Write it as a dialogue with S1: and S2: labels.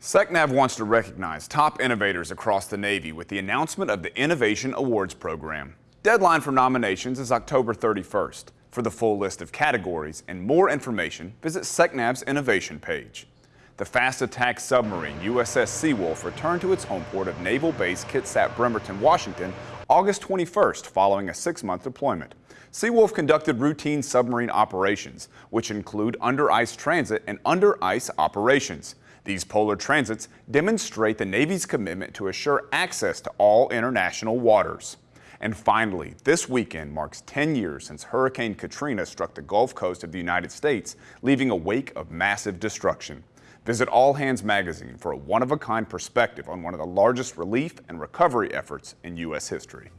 S1: SECNAV wants to recognize top innovators across the Navy with the announcement of the Innovation Awards Program. Deadline for nominations is October 31st. For the full list of categories and more information, visit SECNAV's innovation page. The fast attack submarine USS Seawolf returned to its home port of Naval Base Kitsap Bremerton, Washington, August 21st following a six-month deployment. Seawolf conducted routine submarine operations, which include under-ice transit and under-ice operations. These polar transits demonstrate the Navy's commitment to assure access to all international waters. And finally, this weekend marks 10 years since Hurricane Katrina struck the Gulf Coast of the United States, leaving a wake of massive destruction. Visit All Hands Magazine for a one-of-a-kind perspective on one of the largest relief and recovery efforts in U.S. history.